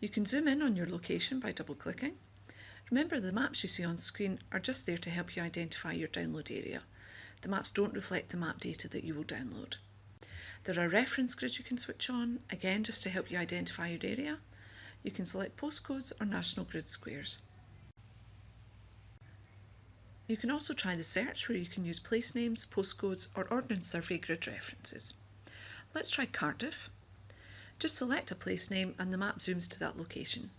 You can zoom in on your location by double clicking. Remember the maps you see on screen are just there to help you identify your download area. The maps don't reflect the map data that you will download. There are reference grids you can switch on, again just to help you identify your area. You can select postcodes or national grid squares. You can also try the search where you can use place names, postcodes or Ordnance Survey grid references. Let's try Cardiff. Just select a place name and the map zooms to that location.